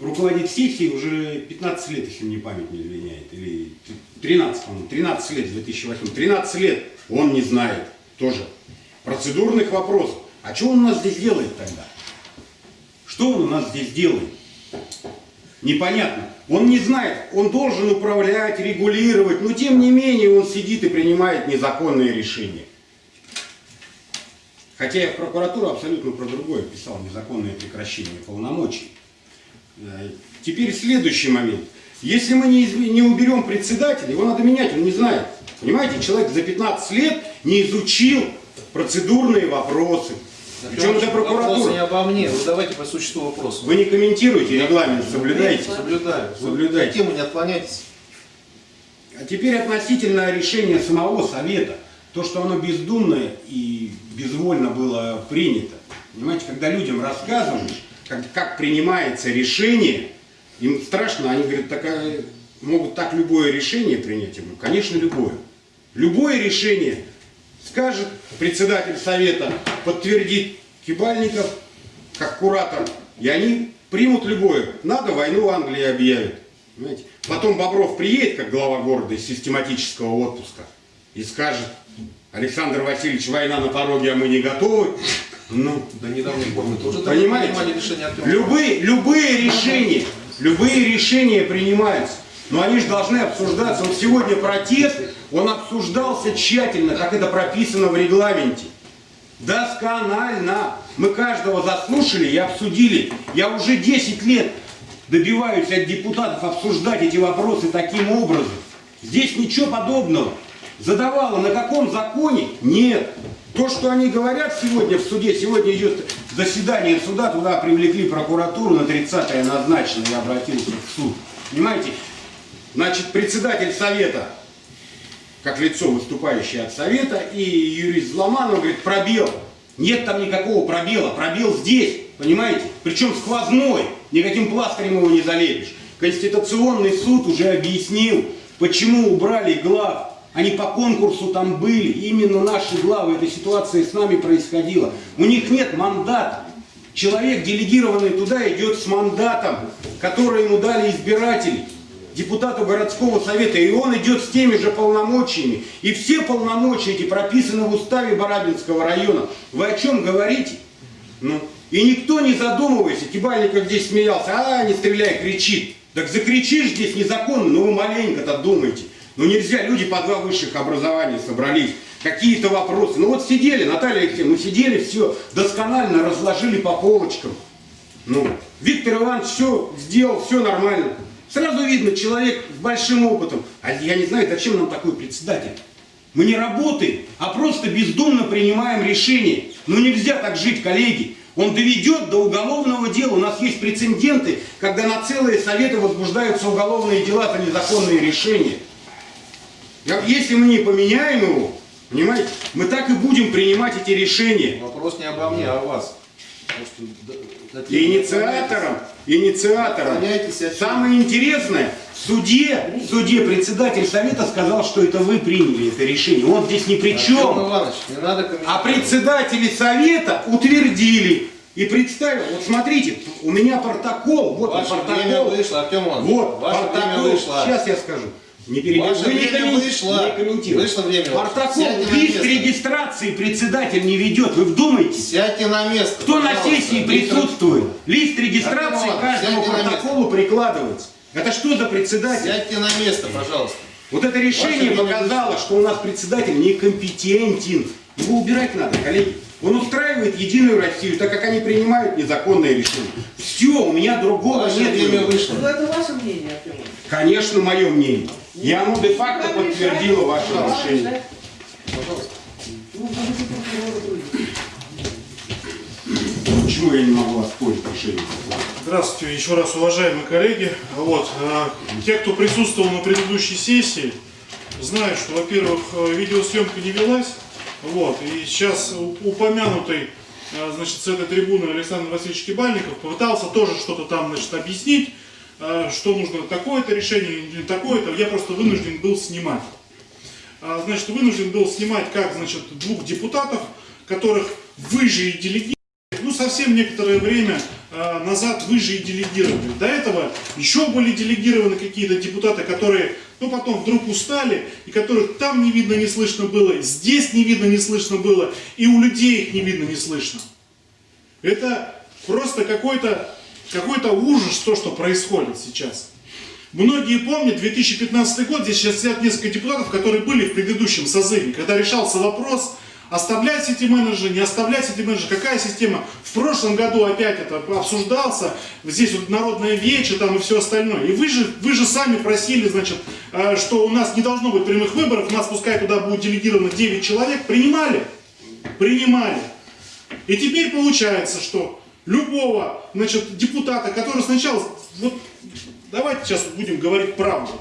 руководит сессией уже 15 лет, если мне память не изменяет, или 13, по-моему, 13 лет, 2008, 13 лет, он не знает тоже процедурных вопросов. А что он у нас здесь делает тогда? Что он у нас здесь делает? Непонятно. Он не знает, он должен управлять, регулировать, но тем не менее он сидит и принимает незаконные решения. Хотя я в прокуратуру абсолютно про другое писал, незаконное прекращение полномочий. Э, Теперь следующий момент. Если мы не, не уберем председателя, его надо менять, он не знает. Понимаете, человек за 15 лет не изучил процедурные вопросы. Причем это Вопросы не прокуратура. обо мне. Вы давайте по существу вопроса. Вы не комментируете регламент, соблюдаете. Соблюдаю. Соблюдайте. от темы не отклоняйтесь. А теперь относительно решения самого Совета. То, что оно бездумное и безвольно было принято. Понимаете, когда людям рассказываешь, как, как принимается решение, им страшно, они говорят, такая, могут так любое решение принять. Говорю, конечно, любое. Любое решение скажет председатель Совета, подтвердит Кибальников, как куратор, и они примут любое. Надо, войну Англии объявят. Понимаете? Потом Бобров приедет, как глава города из систематического отпуска, и скажет, Александр Васильевич, война на пороге, а мы не готовы. Ну, До недавних пор мы тоже Понимаете? решение любые, любые решения, любые решения принимаются, но они же должны обсуждаться. Вот сегодня протест, он обсуждался тщательно, как это прописано в регламенте. Досконально. Мы каждого заслушали и обсудили. Я уже 10 лет добиваюсь от депутатов обсуждать эти вопросы таким образом. Здесь ничего подобного. Задавала на каком законе? Нет. То, что они говорят сегодня в суде, сегодня идет заседание суда, туда привлекли прокуратуру, на 30-е назначено, я обратился в суд. Понимаете? Значит, председатель совета, как лицо, выступающее от совета, и юрист Зломанов говорит, пробел. Нет там никакого пробела, пробел здесь, понимаете? Причем сквозной, никаким пластырем его не залепишь. Конституционный суд уже объяснил, почему убрали глав. Они по конкурсу там были, именно наши главы, эта ситуация с нами происходила. У них нет мандата. Человек, делегированный туда, идет с мандатом, который ему дали избиратели, депутату городского совета, и он идет с теми же полномочиями. И все полномочия эти прописаны в уставе Барабинского района. Вы о чем говорите? Ну, и никто не задумывается, Кибальников здесь смеялся, а, не стреляй, кричит. Так закричишь здесь незаконно, ну вы маленько-то думайте. Ну нельзя, люди по два высших образования собрались, какие-то вопросы. Ну вот сидели, Наталья Алексеевна, ну сидели, все досконально разложили по полочкам. Ну, Виктор Иванович все сделал, все нормально. Сразу видно, человек с большим опытом. А я не знаю, зачем нам такой председатель. Мы не работаем, а просто бездумно принимаем решения. Ну нельзя так жить, коллеги. Он доведет до уголовного дела. У нас есть прецеденты, когда на целые советы возбуждаются уголовные дела за незаконные решения. Если мы не поменяем его, понимаете, мы так и будем принимать эти решения. Вопрос не обо мне, а о вас. Инициатором, инициатором. Самое интересное, В суде, в суде председатель совета сказал, что это вы приняли это решение. Он здесь ни при чем. Иванович, не надо. А председатели совета утвердили и представил. Вот смотрите, у меня протокол. Вот он, Ваше время протокол. вышло, Артем Иванович. Вот, Ваше протокол. время вышло. Сейчас я скажу. Не перебивайте. Ваше Вы не коммен- вышло. не комментируйте. Вышло время на лист регистрации председатель не ведет. Вы вдумайтесь. Сядьте на место. Кто на сессии присутствует? Лист регистрации каждому протоколу прикладывается. Это что за председатель? Сядьте на место, пожалуйста. Вот это решение Ваше показало, что у нас председатель некомпетентен. Его убирать надо, коллеги. Он устраивает Единую Россию, так как они принимают незаконные решения. Все, у меня другого Ваше нет. время вышло. Ну, это ваше мнение, Артем. Конечно, мое мнение. И оно де-факто подтвердило ваше трудить. Почему я не могу оспорить решение? Здравствуйте еще раз, уважаемые коллеги. Вот, э, те, кто присутствовал на предыдущей сессии, знают, что, во-первых, э, видеосъемка не велась. Вот, и сейчас упомянутый, э, значит, с этой трибуны Александр Васильевич Кибальников попытался тоже что-то там, значит, объяснить, что нужно такое-то решение такое-то. Я просто вынужден был снимать. А, Значит, вынужден был снимать, как, значит, двух депутатов, которых вы же и делегировали. Ну, совсем некоторое время э, назад вы же и делегировали. До этого еще были делегированы какие-то депутаты, которые, ну, потом вдруг устали, и которых там не видно, не слышно было, здесь не видно, не слышно было, и у людей их не видно, не слышно. Это просто какой-то какой ужас, то, что происходит сейчас. Многие помнят 2015 год, здесь сейчас сидят несколько депутатов, которые были в предыдущем созыве, когда решался вопрос, оставлять эти менеджеры, не оставлять эти менеджеры, какая система. В прошлом году опять это обсуждался, здесь вот народное вече там и все остальное. И вы же, вы же сами просили, значит, э, что у нас не должно быть прямых выборов, у нас пускай туда будет делегировано 9 человек. Принимали? Принимали. И теперь получается, что любого значит, депутата, который сначала... Вот, давайте сейчас будем говорить правду.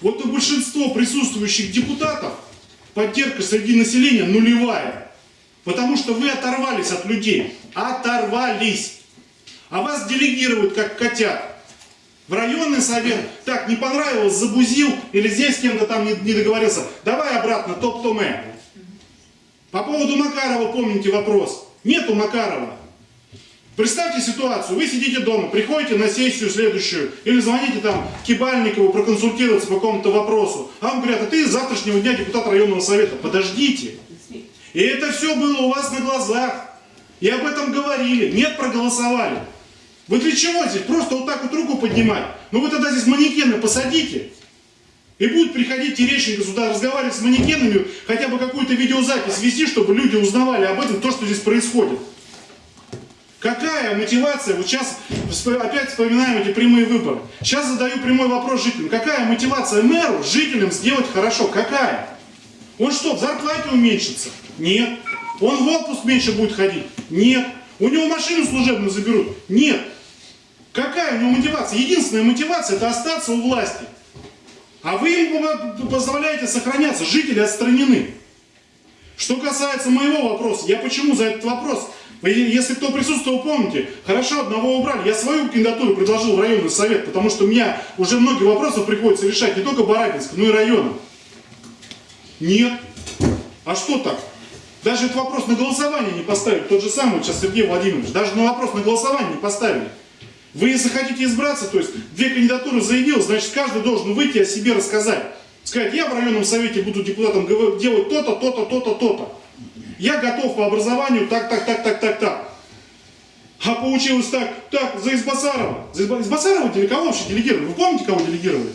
Вот у большинства присутствующих депутатов поддержка среди населения нулевая. Потому что вы оторвались от людей. Оторвались. А вас делегируют как котят. В районный совет, так, не понравилось, забузил, или здесь с кем-то там не, не договорился, давай обратно, топ-томе. По поводу Макарова помните вопрос. Нету Макарова. Представьте ситуацию, вы сидите дома, приходите на сессию следующую, или звоните там Кибальникову проконсультироваться по какому-то вопросу. А вам говорят, а ты с завтрашнего дня депутат районного совета. Подождите. И это все было у вас на глазах. И об этом говорили. Нет, проголосовали. Вы для чего здесь? Просто вот так вот руку поднимать. Ну вы тогда здесь манекены посадите. И будет приходить Терещенко сюда разговаривать с манекенами, хотя бы какую-то видеозапись вести, чтобы люди узнавали об этом, то, что здесь происходит. Какая мотивация? Вот сейчас опять вспоминаем эти прямые выборы. Сейчас задаю прямой вопрос жителям. Какая мотивация мэру жителям сделать хорошо? Какая? Он что, в зарплате уменьшится? Нет. Он в отпуск меньше будет ходить? Нет. У него машину служебную заберут? Нет. Какая у него мотивация? Единственная мотивация это остаться у власти. А вы им по- позволяете сохраняться, жители отстранены. Что касается моего вопроса, я почему за этот вопрос? Если кто присутствовал, помните, хорошо, одного убрали. Я свою кандидатуру предложил в районный совет, потому что у меня уже многие вопросы приходится решать не только Барабинск, но и районом. Нет. А что так? Даже этот вопрос на голосование не поставили. Тот же самый сейчас Сергей Владимирович. Даже на вопрос на голосование не поставили. Вы, если хотите избраться, то есть две кандидатуры заявил, значит, каждый должен выйти о себе рассказать. Сказать, я в районном совете буду депутатом делать то-то, то-то, то-то, то-то. Я готов по образованию так, так, так, так, так, так. А получилось так, так, за Избасарова. За Изба- Избасарова деле- кого вообще делегировали? Вы помните, кого делегировали?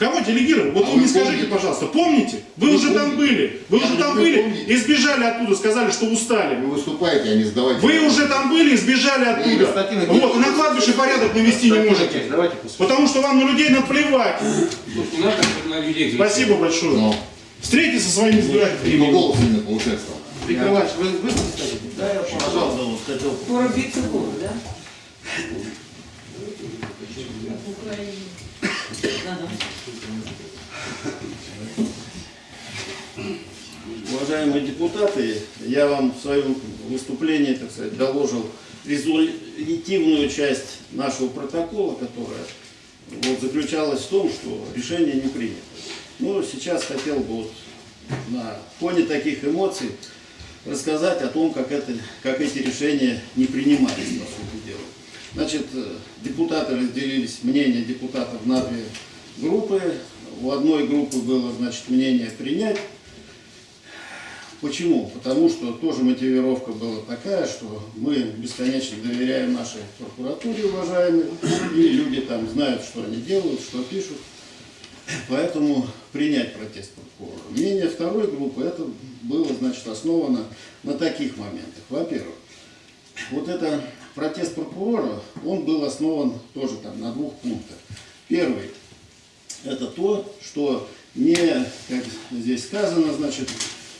Кого делегировали? Вот А вы вы мне скажите, помните? пожалуйста, помните? Вы, Вы уже там помните? были, вы Я уже там вы были помните? и сбежали оттуда, сказали, что устали. Вы выступаете, а не сдавайте. Вы уже там были и сбежали оттуда. Константин Вот, и на кладбище порядок навести не можете. Давайте. Потому что вам на людей наплевать. Не надо на людей. Спасибо большое. Но Встретитесь со своими избирателями. ну, голос именно повышает стал. Виктор Иванович, вы выступите? Да, я Пожалуйста, вот хотел Скоро биться буду, да? Да-да. Уважаемые депутаты, я вам в своем выступлении, так сказать, доложил резолютивную часть нашего протокола, которая вот, заключалась в том, что решение не принято. Но сейчас хотел бы вот на фоне таких эмоций рассказать о том, как, это, как эти решения не принимались, по сути дела. Значит, э, депутаты разделились, мнения депутатов на две группы. У одной группы было, значит, мнение принять. Почему? Потому что тоже мотивировка была такая, что мы бесконечно доверяем нашей прокуратуре, уважаемой, и люди там знают, что они делают, что пишут. Поэтому принять протест прокурора. Мнение второй группы, это было, значит, основано на таких моментах. Во-первых, вот это протест прокурора, он был основан тоже там на двух пунктах. Первый, это то, что не, как здесь сказано, значит,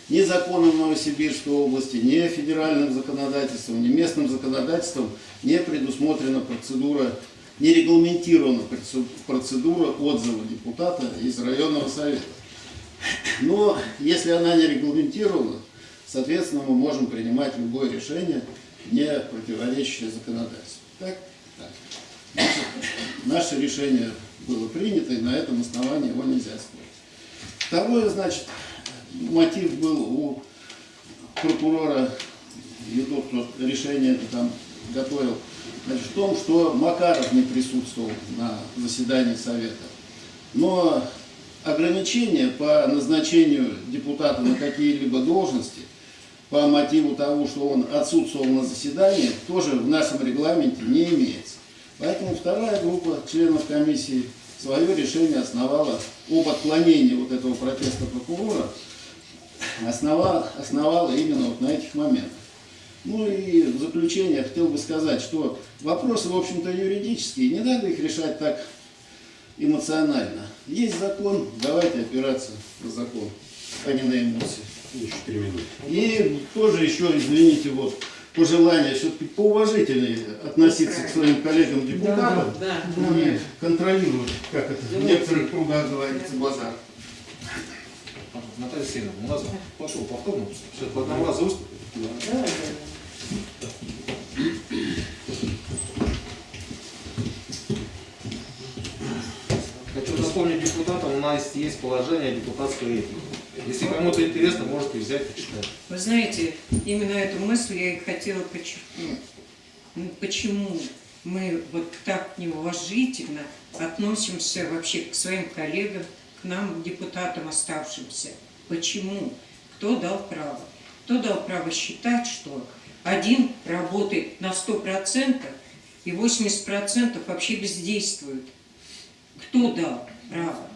ни законом Новосибирской области, ни федеральным законодательством, ни местным законодательством не предусмотрена процедура, не регламентирована процедура отзыва депутата из районного совета. Но если она не регламентирована, соответственно, мы можем принимать любое решение, не противоречащее законодательству. Так? Так. Значит, наше решение было принято, и на этом основании его нельзя спорить. Второе, значит, мотив был у прокурора, и тот, кто решение там готовил, значит, в том, что Макаров не присутствовал на заседании Совета. Но ограничения по назначению депутата на какие-либо должности по мотиву того, что он отсутствовал на заседании, тоже в нашем регламенте не имеется. Поэтому вторая группа членов комиссии свое решение основала об отклонении вот этого протеста прокурора, основала, основала именно вот на этих моментах. Ну и в заключение хотел бы сказать, что вопросы, в общем-то, юридические, не надо их решать так эмоционально. Есть закон, давайте опираться на закон, а не на эмоции. Еще три минуты. И тоже еще, извините, вот, пожелание все-таки поуважительнее относиться к своим коллегам-депутатам Да, да. и контролировать, как это в некоторых кругах говорится, базар. Наталья Сеновна, у нас пошел повторно, все по одному разу выступит. Да, да. Хочу напомнить депутатам, у нас есть положение депутатской этики. Если кому-то интересно, можете взять почитать. Вы знаете, именно эту мысль я и хотела подчеркнуть. Ну, почему мы вот так неуважительно относимся вообще к своим коллегам, к нам, депутатам оставшимся? Почему? Кто дал право? Кто дал право считать, что один работает на 100% и 80% вообще бездействует? Кто дал право?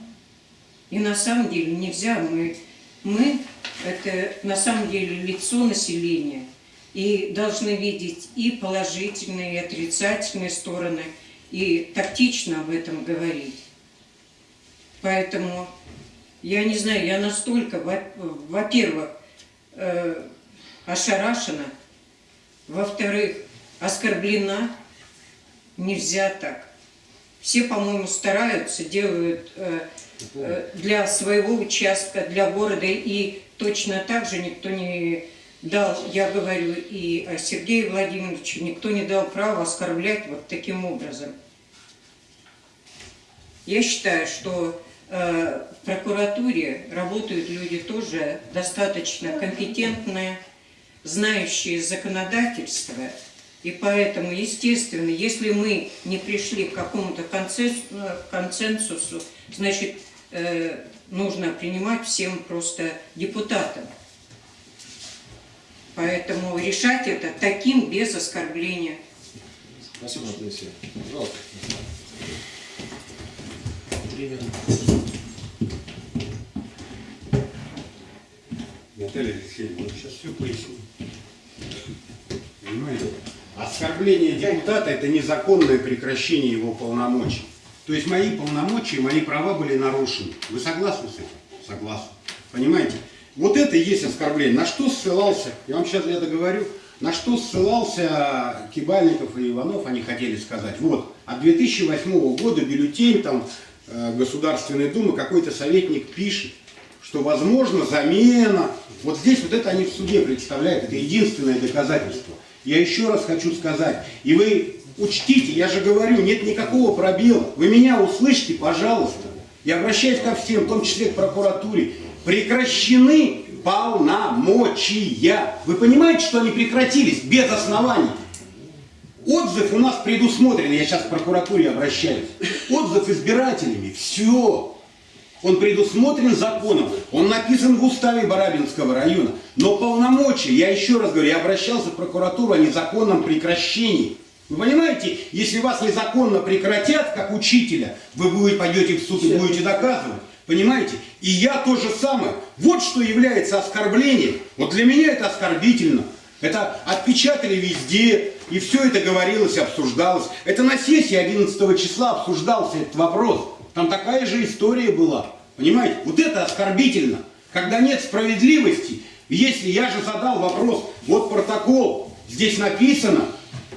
И на самом деле нельзя, мы, мы это на самом деле лицо населения, и должны видеть и положительные, и отрицательные стороны, и тактично об этом говорить. Поэтому, я не знаю, я настолько, во- во-первых, э, ошарашена, во-вторых, оскорблена, нельзя так. Все, по-моему, стараются, делают э, э, для своего участка, для города, и точно так же никто не дал, я говорю и о Сергее Владимировиче, никто не дал права оскорблять вот таким образом. Я считаю, что э, в прокуратуре работают люди тоже достаточно компетентные, знающие законодательство, и поэтому, естественно, если мы не пришли к какому-то консенсусу, консенсусу, значит, э, нужно принимать всем просто депутатам. Поэтому решать это таким без оскорбления. Спасибо, Сеновна. Пожалуйста. Минуты. Наталья Алексеевна, сейчас все поясню. Понимаете? Оскорбление депутата – это незаконное прекращение его полномочий. То есть мои полномочия, мои права были нарушены. Вы согласны с этим? Согласны. Понимаете? Вот это и есть оскорбление. На что ссылался, я вам сейчас это говорю, на что ссылался Кибальников и Иванов, они хотели сказать. Вот, от 2008 года бюллетень там э, Государственной Думы какой-то советник пишет, что возможно замена. Вот здесь вот это они в суде представляют, это единственное доказательство. Я еще раз хочу сказать, и вы учтите, я же говорю, нет никакого пробела. Вы меня услышьте, пожалуйста. Я обращаюсь ко всем, в том числе к прокуратуре. Прекращены полномочия. Вы понимаете, что они прекратились без оснований? Отзыв у нас предусмотрен, я сейчас к прокуратуре обращаюсь. Отзыв избирателями, все. Он предусмотрен законом, он написан в уставе Барабинского района. Но полномочия, я еще раз говорю, я обращался в прокуратуру о незаконном прекращении. Вы понимаете, если вас незаконно прекратят, как учителя, вы будете, пойдете в суд и будете доказывать. Понимаете? И я то же самое. Вот что является оскорблением. Вот для меня это оскорбительно. Это отпечатали везде, и все это говорилось, обсуждалось. Это на сессии 11 числа обсуждался этот вопрос. Там такая же история была. Понимаете? Вот это оскорбительно. Когда нет справедливости, если я же задал вопрос, вот протокол, здесь написано,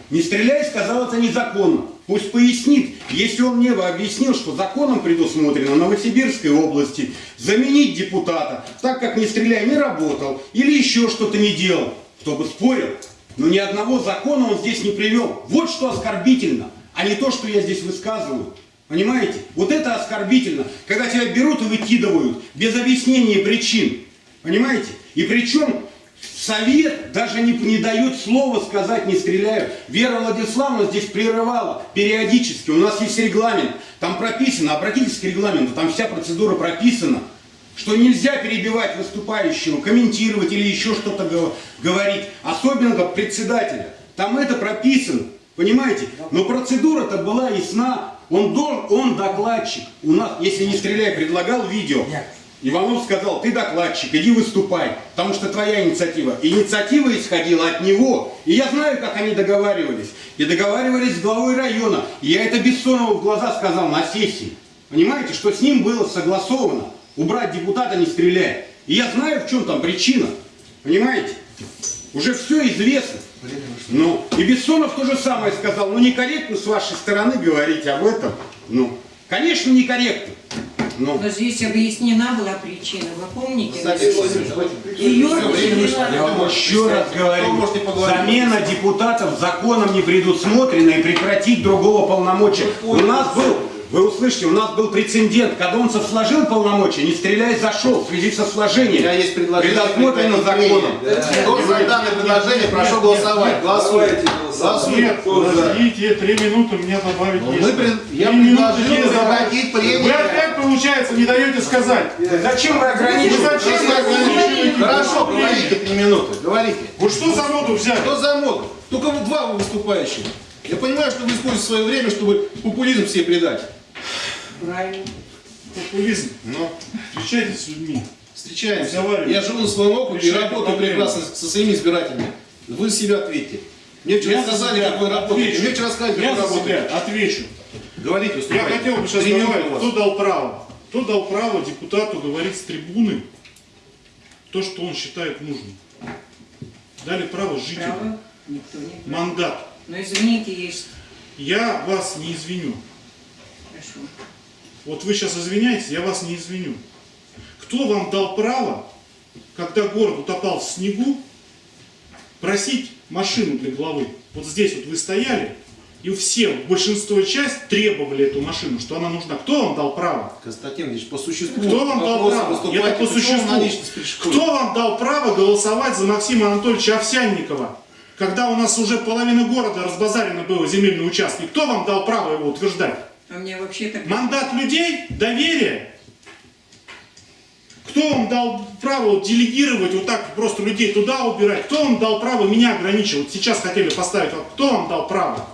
не стреляй, сказал это незаконно. Пусть пояснит, если он мне объяснил, что законом предусмотрено Новосибирской области заменить депутата, так как не стреляй не работал или еще что-то не делал, кто бы спорил. Но ни одного закона он здесь не привел. Вот что оскорбительно, а не то, что я здесь высказываю. Понимаете? Вот это оскорбительно, когда тебя берут и выкидывают без объяснения причин. Понимаете? И причем совет даже не, не дает слова сказать «не стреляю». Вера Владиславовна здесь прерывала периодически. У нас есть регламент, там прописано, обратитесь к регламенту, там вся процедура прописана, что нельзя перебивать выступающего, комментировать или еще что-то гов- говорить, особенно председателя. Там это прописано, понимаете? Но процедура-то была ясна. Он, дол- он докладчик. У нас, если не стреляй, предлагал видео. Иванов сказал, ты докладчик, иди выступай, потому что твоя инициатива. Инициатива исходила от него. И я знаю, как они договаривались. И договаривались с главой района. И я это Бессонову в глаза сказал на сессии. Понимаете, что с ним было согласовано. Убрать депутата не стреляя. И я знаю, в чем там причина. Понимаете? Уже все известно. Ну, и Бессонов то же самое сказал. Ну, некорректно с вашей стороны говорить об этом. Ну, конечно, некорректно. Ну, Но здесь объяснена была причина. Вы помните? Кстати, Владимир, давайте Ее. Я вам еще раз говорю, замена депутатов законом не предусмотрена и прекратить другого полномочия. У нас был, вы услышите, у нас был прецедент, Кадонцев сложил полномочия, не стреляй, зашел в связи со У сложением. меня есть предложение. Предусмотрено законом. прения. Кто за данное предложение, прошу голосовать. Голосуйте. Голосуйте. Нет, подождите, три минуты мне добавить Ну, есть. пред- Я предложил прекратить прения. Вы опять, получается, не даете сказать. Зачем вы ограничиваете? Вы зачем Хорошо, ограничиваете Хорошо, говорите три минуты. Говорите. Вы что за моду взяли? Кто за моду? Только вы два вы выступающих. Я понимаю, что вы используете свое время, чтобы популизм себе придать. Правильно. Популизм. Но Встречайтесь с людьми. встречаемся. Я живу на своем округе и работаю проблемы. прекрасно со своими избирателями. Вы себя ответьте. Мне вчера Я за сказали, как вы работаете. отвечу. Мне вчера сказали, как Я вы работаете. отвечу. Говорите, Я хотел бы сейчас минуты добавить, кто дал право. Кто дал право депутату говорить с трибуны то, что он считает нужным. Дали право жителям. Право никто не брал. Мандат. Но извините, есть. Я вас не извиню. Хорошо. Вот вы сейчас извиняетесь, я вас не извиню. Кто вам дал право, когда город утопал в снегу, просить машину для главы? Вот здесь вот вы стояли, и все, большинство часть требовали эту машину, что она нужна. Кто вам дал право? Константин Ильич, по существу Кто вам дал право? Это по существу. Кто вам дал право голосовать за Максима Анатольевича Овсянникова? Когда у нас уже половина города разбазарено было земельный участок, кто вам дал право его утверждать? А мне вообще так... Мандат людей? Доверие? Кто вам дал право делегировать вот так просто людей туда убирать? Кто вам дал право меня ограничивать? Сейчас хотели поставить. Кто вам дал право?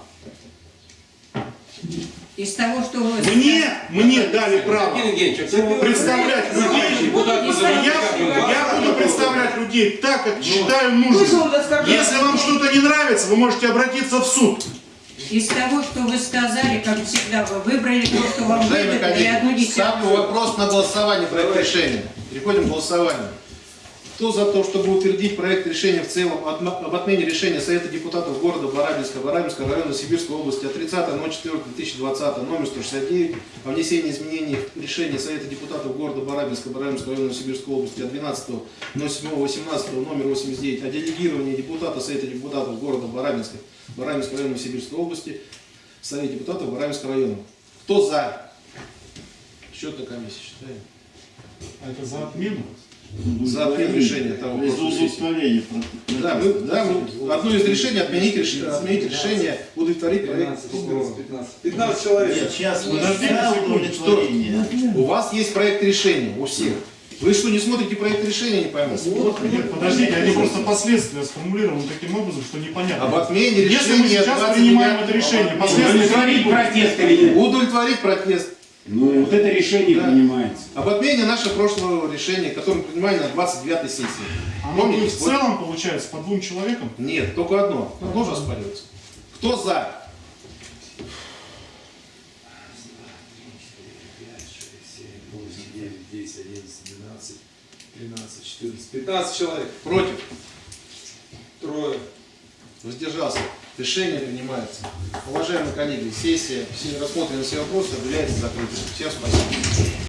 Из того, что вы... Мне, мне дали право а представлять людей. Я, я буду представлять людей так, как считаю нужным. Если вам что-то не нравится, вы можете обратиться в суд. Из того, что вы сказали, как всегда, вы выбрали то, что вам выгодно, и одну коллеги, ставлю вопрос на голосование проект решения. Переходим к голосованию. Кто за то, чтобы утвердить проект решения в целом об отмене решения Совета депутатов города Барабинска, Барабинского района Сибирской области от 30.04.2020, номер 169, о внесении изменений в решение Совета депутатов города Барабинска, Барабинского района Сибирской области от 12.07.18, номер 89, о делегировании депутата Совета депутатов города Барабинска, Барабинского района Сибирской области, Совет депутатов Барабинского района. Кто за? Счетная комиссия считаем. А это за отмену? За решения того удовлетворение. Да, мы, да, мы- одно из решений отменить, реш- отменить решение, удовлетворить проект 15, прокурора. 15. 15 человек. Нет, сейчас секунду, удовлетворение. У вас есть проект решения, у всех. Вы что, не смотрите проект решения, не пойму? Нет, подождите, они просто последствия сформулированы таким образом, что непонятно. Об отмене Если мы решения сейчас принимаем 29 это решение, последствия... Удовлетворить протест или нет? Удовлетворить протест. Ну, вот это решение Да. принимается. Об отмене нашего прошлого решения, которое мы принимали на 29 сессии. Оно будет Помните? в целом, получается, по двум человекам? Нет, только одно. Одно же оспаривается. Кто за? 9, 10, 11, 12, 13, 14, 15 человек. Против? Трое. Воздержался. Решение принимается. Уважаемые коллеги, сессия, все рассмотрены все вопросы, объявляется закрытой. Всем спасибо.